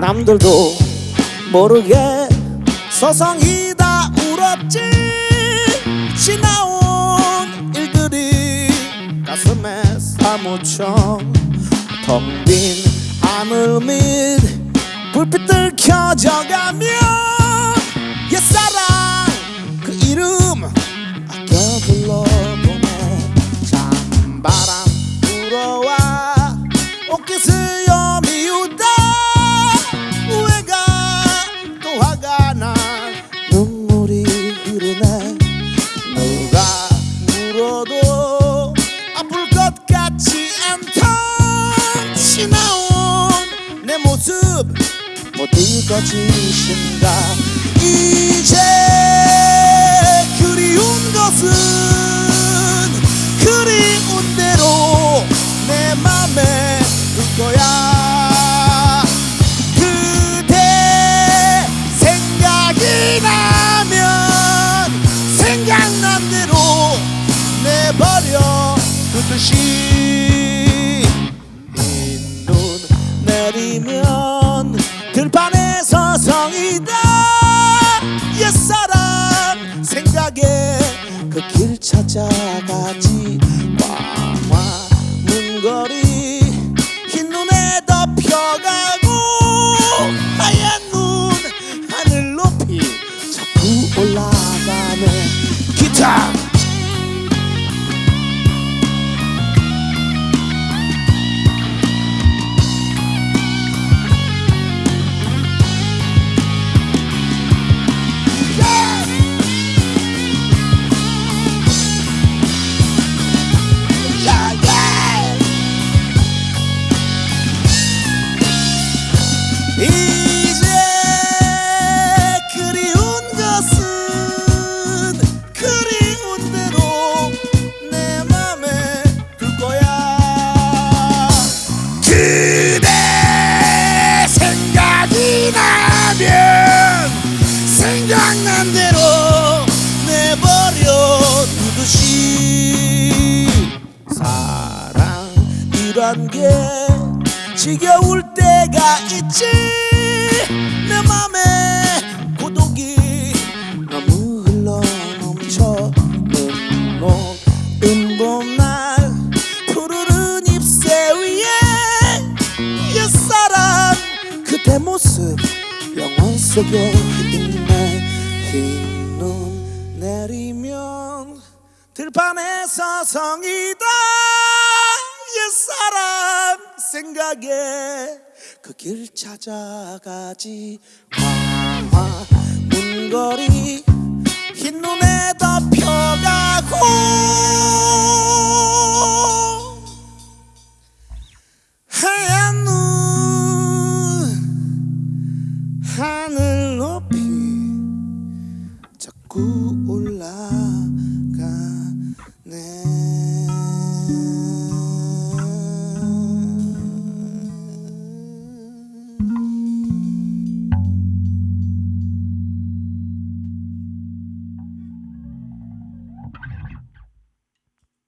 남들도 모르게 서성이 다 울었지. 지나온 일들이 가슴에 사무쳐 텅 빈 하늘 밑 불빛들 켜져가며 모습! 모두 거짓인가 이제 그리운 것은 찾아가 이란 게 지겨울 때가 있지. 내 맘에 고독이 너무 흘러 넘쳐 눈목 은봄날 푸르른 잎새 위에 옛사람 그대 모습 영원 속에 있네. 흰 눈 내리면 들판에 서 성이다 옛 사람 생각에 그 길 찾아가지 마. 문거리 흰눈에 덮여가고 하얀 눈 하늘